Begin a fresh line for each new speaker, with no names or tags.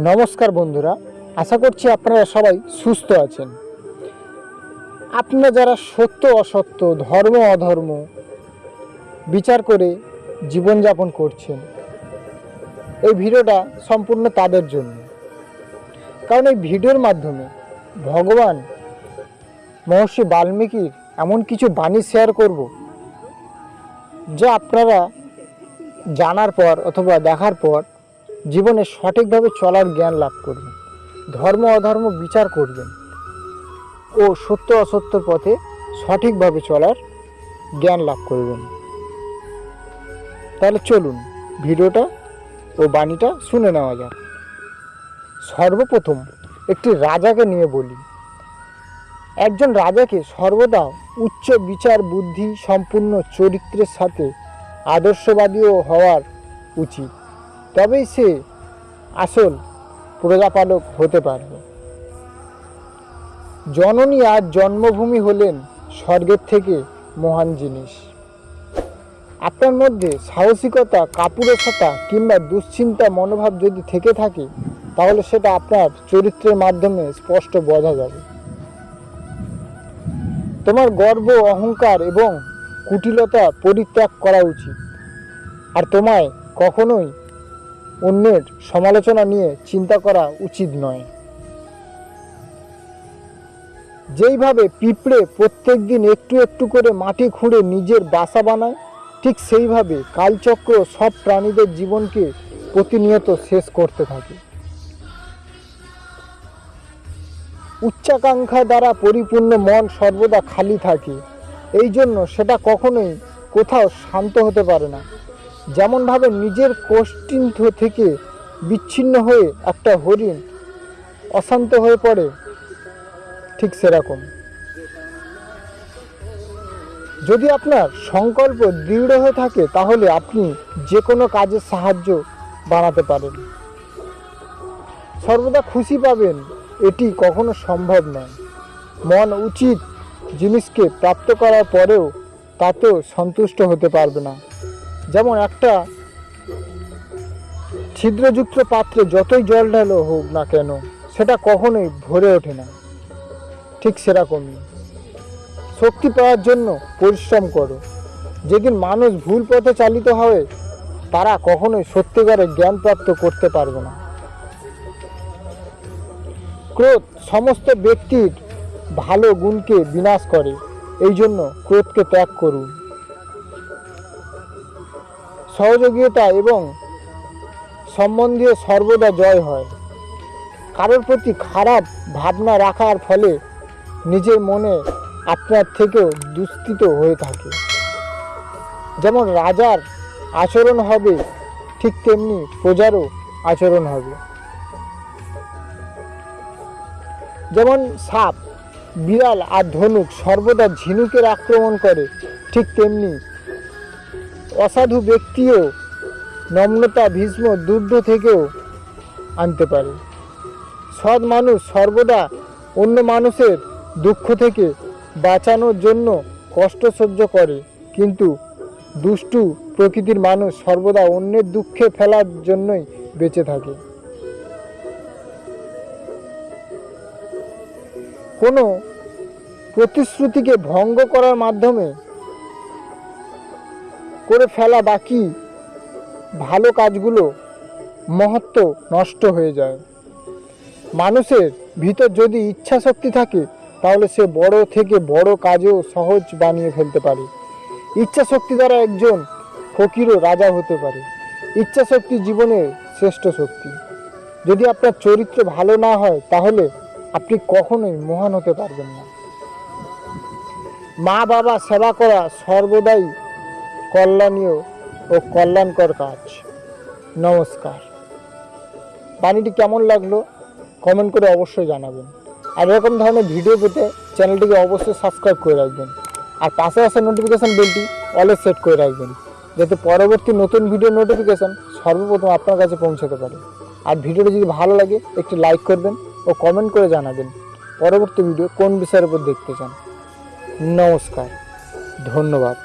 নমস্কার বন্ধুরা, আশা করছি আপনারা সবাই সুস্থ আছেন। আপনারা যারা সত্য অসত্য, ধর্ম অধর্ম বিচার করে জীবনযাপন করছেন, এই ভিডিওটা সম্পূর্ণ তাদের জন্য। কারণ এই ভিডিওর মাধ্যমে ভগবান মহর্ষি বাল্মীকির এমন কিছু বাণী শেয়ার করব, যা আপনারা জানার পর অথবা দেখার পর জীবনে সঠিকভাবে চলার জ্ঞান লাভ করবেন। ধর্ম অধর্ম বিচার করবেন। ও সত্য অসত্যর পথে সঠিকভাবে চলার জ্ঞান লাভ করবেন। তাহলে চলুন, ভিডিওটা ও বাণীটা শুনে নেওয়া যাক। সর্বপ্রথম একটি রাজাকে নিয়ে বলি। একজন রাজাকে সর্বদা উচ্চ বিচার, বুদ্ধি, সম্পূর্ণ চরিত্রের সাথে আদর্শবাদীও হওয়ার উচিত। তবেই সে আসল প্রজাপালক হতে পারবে। জননী আর জন্মভূমি হলেন স্বর্গের থেকে মহান জিনিস। আপনার মধ্যে সাহসিকতা কাপুরসতা কিংবা দুশ্চিন্তা, মনোভাব যদি থেকে থাকে, তাহলে সেটা আপনার চরিত্রের মাধ্যমে স্পষ্ট বোঝা যাবে। তোমার গর্ব, অহংকার এবং কুটিলতা পরিত্যাগ করা উচিত। আর তোমায় কখনোই অন্যের সমালোচনা নিয়ে চিন্তা করা উচিত নয়। যেইভাবে পিঁপড়ে প্রত্যেক দিন একটু একটু করে মাটি খুঁড়ে নিজের বাসা বানায়, ঠিক সেইভাবে কালচক্র সব প্রাণীদের জীবনকে প্রতিনিয়ত শেষ করতে থাকে। উচ্চাকাঙ্ক্ষা দ্বারা পরিপূর্ণ মন সর্বদা খালি থাকে এই জন্য সেটা কখনোই কোথাও শান্ত হতে পারে না। যেমনভাবে নিজের কোষ্ঠিন্থ থেকে বিচ্ছিন্ন হয়ে একটা হরিণ অশান্ত হয়ে পড়ে, ঠিক সেরকম। যদি আপনার সংকল্প দৃঢ় হয়ে থাকে, তাহলে আপনি যে কোনো কাজের সাহায্য বানাতে পারেন। সর্বদা খুশি পাবেন, এটি কখনো সম্ভব নয়। মন উচিত জিনিসকে প্রাপ্ত করার পরেও তাতেও সন্তুষ্ট হতে পারবে না। যেমন একটা ছিদ্রযুক্ত পাত্রে যতই জল ঢালো হোক না কেন, সেটা কখনোই ভরে ওঠে না। ঠিক সেরকমই। শক্তি পাওয়ার জন্য পরিশ্রম করো। যেদিন মানুষ ভুল পথে চালিত হবে, তারা কখনোই সত্যিকারের জ্ঞান প্রাপ্ত করতে পারবে না। ক্রোধ সমস্ত ব্যক্তির ভালো গুণকে বিনাশ করে। এই জন্য ক্রোধকে ত্যাগ করুন। সহযোগিতা এবং সম্বন্ধীয় সর্বদা জয় হয়। কারোর প্রতি খারাপ ভাবনা রাখার ফলে নিজের মনে আপনার থেকেও দুস্থিত হয়ে থাকে। যেমন রাজার আচরণ হবে, ঠিক তেমনি প্রজারও আচরণ হবে। যেমন সাপ, বিড়াল আর ধনুক সর্বদা ঝিনুকের আক্রমণ করে, ঠিক তেমনি অসাধু ব্যক্তিও নম্রতা, ভীষ্ম দুর্ধ থেকেও আনতে পারে। সৎ মানুষ সর্বদা অন্য মানুষের দুঃখ থেকে বাঁচানোর জন্য কষ্ট সহ্য করে, কিন্তু দুষ্টু প্রকৃতির মানুষ সর্বদা অন্যের দুঃখে ফেলার জন্যই বেঁচে থাকে। কোনো প্রতিশ্রুতিকে ভঙ্গ করার মাধ্যমে করে ফেলা বাকি ভালো কাজগুলো মহত্ব নষ্ট হয়ে যায়। মানুষের ভিতর যদি ইচ্ছা শক্তি থাকে, তাহলে সে বড় থেকে বড় কাজও সহজ বানিয়ে ফেলতে পারে। ইচ্ছা শক্তি দ্বারা একজন ফকিরও রাজা হতে পারে। ইচ্ছা শক্তি জীবনের শ্রেষ্ঠ শক্তি। যদি আপনার চরিত্র ভালো না হয়, তাহলে আপনি কখনোই মহান হতে পারবেন না। মা বাবা সেবা করা সর্বদাই কল্যাণীয় ও কল্যাণকর কাজ। নমস্কার। বাণীটি কেমন লাগল কমেন্ট করে অবশ্যই জানাবেন। আর এরকম ধরনের ভিডিও পেতে চ্যানেলটিকে অবশ্যই সাবস্ক্রাইব করে রাখবেন। আর পাশে আসা নোটিফিকেশান বেলটি অলে সেট করে রাখবেন, যাতে পরবর্তী নতুন ভিডিও নোটিফিকেশান সর্বপ্রথম আপনার কাছে পৌঁছাতে পারে। আর ভিডিওটি যদি ভালো লাগে, একটি লাইক করবেন ও কমেন্ট করে জানাবেন পরবর্তী ভিডিও কোন বিষয়ের উপর দেখতে চান। নমস্কার। ধন্যবাদ।